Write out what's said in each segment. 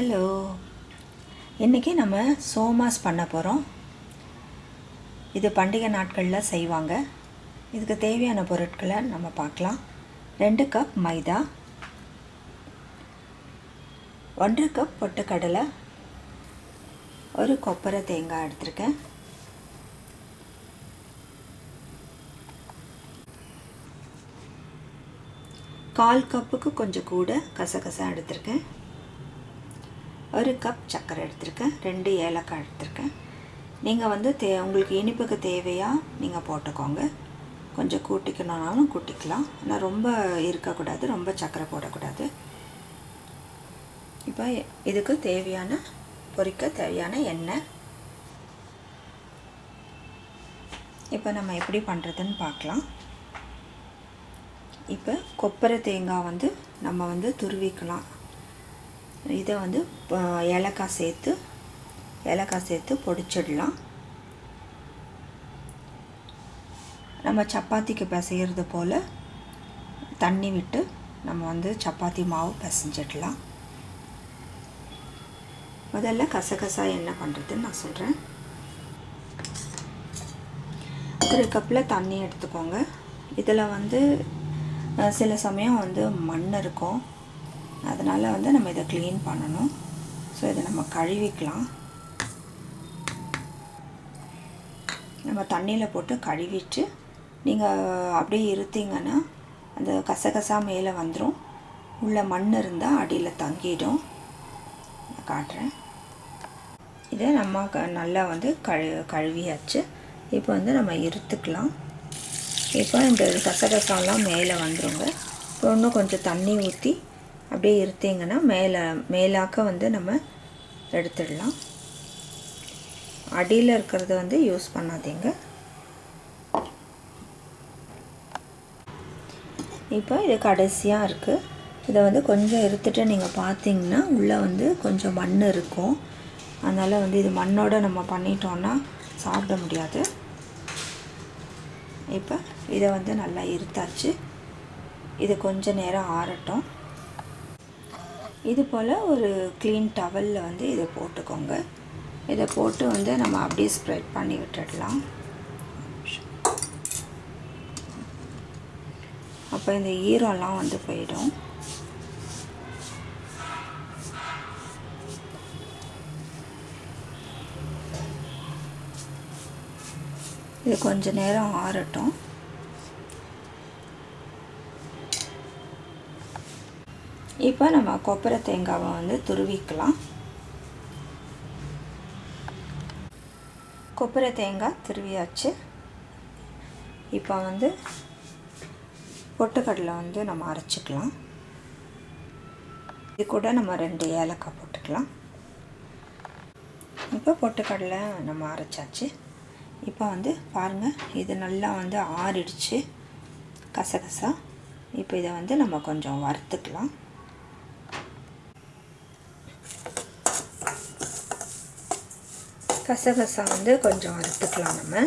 Hello. இன்றைக்கி நம்ம சோமாஸ் பண்ண போகிறோம் இது பண்டிகை நாட்களில் செய்வாங்க. இதுக்கு தேவையான பொருட்களை நம்ம பார்க்கலாம். ரெண்டு கப் மைதா. ஒன்றரை கப் பொட்டுக்கடலை. ஒரு கொப்பரை தேங்காய் எடுத்திருக்கேன். கால் கப்புக்கு கொஞ்சம் கூட கசகசா எடுத்திருக்கேன். ஒரு கப் சர்க்கரை எடுத்திருக்கேன் ரெண்டு ஏலக்காய் எடுத்திருக்கேன். நீங்கள் வந்து தே உங்களுக்கு இனிப்புக்கு தேவையாக நீங்கள் போட்டுக்கோங்க. கொஞ்சம் கூட்டிக்கணுன்னாலும் கூட்டிக்கலாம். ஆனால் ரொம்ப இருக்கக்கூடாது ரொம்ப சர்க்கரை போடக்கூடாது. இப்போ இதுக்கு தேவையான பொரிக்க தேவையான எண்ணெய். இப்போ நம்ம எப்படி பண்ணுறதுன்னு பார்க்கலாம். இப்போ கொப்பரை தேங்காய் வந்து நம்ம வந்து துருவிக்கலாம். இதை வந்து ஏலக்காய் சேர்த்து ஏலக்காய் சேர்த்து பொடிச்சிடலாம். நம்ம சப்பாத்திக்கு பிசைகிறது போல் தண்ணி விட்டு நம்ம வந்து சப்பாத்தி மாவு பிசைஞ்சிடலாம். முதல்ல கசகசா என்ன பண்ணுறதுன்னு நான் சொல்கிறேன் ஒரு கப்பில் தண்ணி எடுத்துக்கோங்க. இதில் வந்து சில சமயம் வந்து மண் இருக்கும். அதனால் வந்து நம்ம இதை க்ளீன் பண்ணணும். ஸோ இதை நம்ம கழுவிக்கலாம். நம்ம தண்ணியில் போட்டு கழுவிட்டு நீங்கள் அப்படியே இருத்தீங்கன்னா அந்த கசகசா மேலே வந்துடும் உள்ள மண் இருந்தால் அடியில் தங்கிடும். நான் காட்டுறேன். இதை நம்ம க நல்லா வந்து கழு கழுவியாச்சு. இப்போ வந்து நம்ம இருத்துக்கலாம். இப்போ இந்த கசகசாலாம் மேலே வந்துடுங்க இப்போ இன்னும் கொஞ்சம் தண்ணி ஊற்றி அப்படியே இருத்தீங்கன்னா மேலே மேலாக்க வந்து நம்ம எடுத்துடலாம். அடியில் இருக்கிறத வந்து யூஸ் பண்ணாதீங்க. இப்போ இது கடைசியாக இருக்குது இதை வந்து கொஞ்சம் இருத்துட்டு நீங்கள் பார்த்தீங்கன்னா உள்ளே வந்து கொஞ்சம் மண் இருக்கும். அதனால் வந்து இது மண்ணோடு நம்ம பண்ணிட்டோன்னா சாப்பிட முடியாது. இப்போ இதை வந்து நல்லா இருத்தாச்சு. இது கொஞ்சம் நேரம் ஆறட்டும். இது போல் ஒரு க்ளீன் டவலில் வந்து இதை போட்டுக்கோங்க. இதை போட்டு வந்து நம்ம அப்படியே ஸ்ப்ரெட் பண்ணி விட்டுடலாம். அப்போ இந்த ஈரம்லாம் வந்து போயிடும். இது கொஞ்ச நேரம் ஆறட்டும். இப்போ நம்ம கொப்பரை தேங்காவை வந்து துருவிக்கலாம். கொப்பரை தேங்காய் துருவியாச்சு. இப்போ வந்து பொட்டுக்கடலை வந்து நம்ம அரைச்சிக்கலாம். இது கூட நம்ம ரெண்டு ஏலக்காய் போட்டுக்கலாம். இப்போ பொட்டுக்கடலை நம்ம அரைச்சாச்சு. இப்போ வந்து பாருங்கள் இது நல்லா வந்து ஆறிடுச்சு. கசகசா. இப்போ இதை வந்து நம்ம கொஞ்சம் வறுத்துக்கலாம். கசகசா வந்து கொஞ்சம் அறுத்துக்கலாம் நம்ம.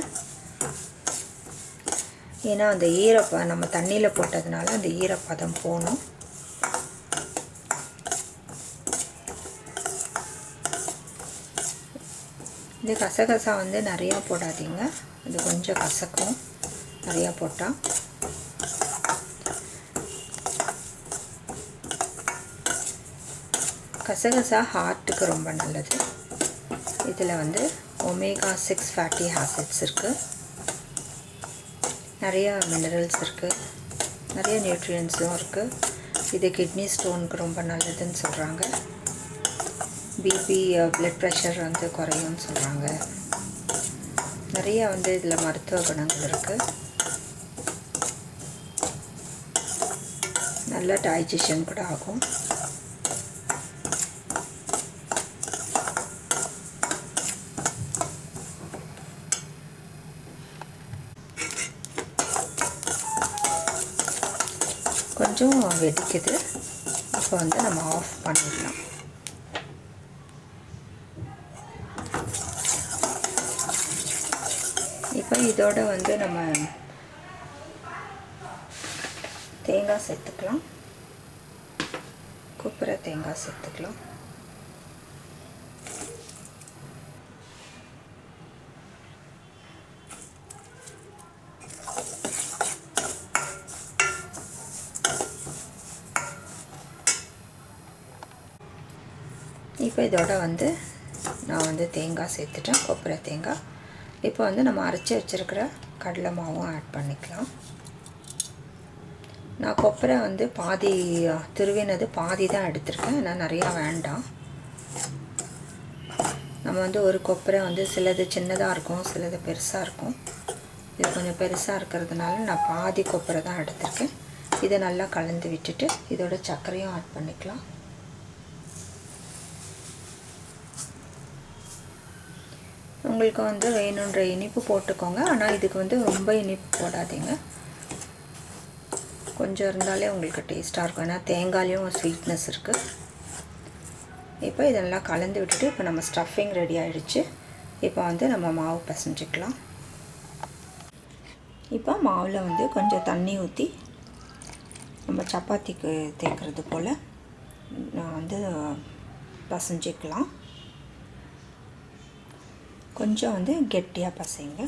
ஏன்னா அந்த ஈரப்ப நம்ம தண்ணியில் போட்டதுனால அந்த ஈரப்பதம் போகணும் இது கசகசா வந்து நிறையா போடாதீங்க. இது கொஞ்சம் கசக்கும். நிறையா போட்டால் கசகசா ஹார்ட்டுக்கு ரொம்ப நல்லது. இதில் வந்து ஒமேகா சிக்ஸ் ஃபேட்டி ஆசிட்ஸ் இருக்குது நிறையா மினரல்ஸ் இருக்குது நிறைய நியூட்ரியன்ஸும் இருக்குது இது கிட்னி ஸ்டோனுக்கு ரொம்ப நல்லதுன்னு சொல்கிறாங்க பிபி ப்ளட் ப்ரெஷர் வந்து குறையும்னு சொல்கிறாங்க நிறைய வந்து இதில் மருத்துவ குணங்கள் இருக்குது நல்ல டைஜஷன் கூட ஆகும். கொஞ்சம் வெடிக்குது. இப்போ வந்து நம்ம ஆஃப் பண்ணிடலாம். இப்போ இதோட வந்து நம்ம தேங்காய் சேர்த்துக்கலாம். கொப்பரை தேங்காய் சேர்த்துக்கலாம். இப்போ இதோட வந்து நான் வந்து தேங்காய் சேர்த்துட்டேன் கொப்பரை தேங்காய். இப்போ வந்து நம்ம அரைச்சி வச்சுருக்கிற கடலை மாவும் ஆட் பண்ணிக்கலாம். நான் கொப்பரை வந்து பாதி துருவினது பாதி தான் எடுத்திருக்கேன் ஏன்னா நிறையா வேண்டாம். நம்ம வந்து ஒரு கொப்பரை வந்து சிலது சின்னதாக இருக்கும் சிலது பெருசாக இருக்கும். இது கொஞ்சம் பெருசாக இருக்கிறதுனால நான் பாதி கொப்பரை தான் எடுத்திருக்கேன். இதை நல்லா கலந்து விட்டுட்டு இதோட சர்க்கரையும் ஆட் பண்ணிக்கலாம். உங்களுக்கு வந்து வேணுன்ற இனிப்பு போட்டுக்கோங்க. ஆனால் இதுக்கு வந்து ரொம்ப இனிப்பு போடாதீங்க. கொஞ்சம் இருந்தாலே உங்களுக்கு டேஸ்ட்டாக இருக்கும். ஏன்னா தேங்காயிலையும் ஸ்வீட்னஸ் இருக்குது இப்போ இதெல்லாம் கலந்து விட்டுட்டு இப்போ நம்ம ஸ்டஃபிங் ரெடி ஆகிடுச்சு இப்போ வந்து நம்ம மாவு பிசைஞ்சிக்கலாம். இப்போ மாவில் வந்து கொஞ்சம் தண்ணி ஊற்றி நம்ம சப்பாத்திக்கு தேய்க்கிறது போல் நான் வந்து பசஞ்சிக்கலாம். கொஞ்சம் வந்து கெட்டியாக பசைங்க.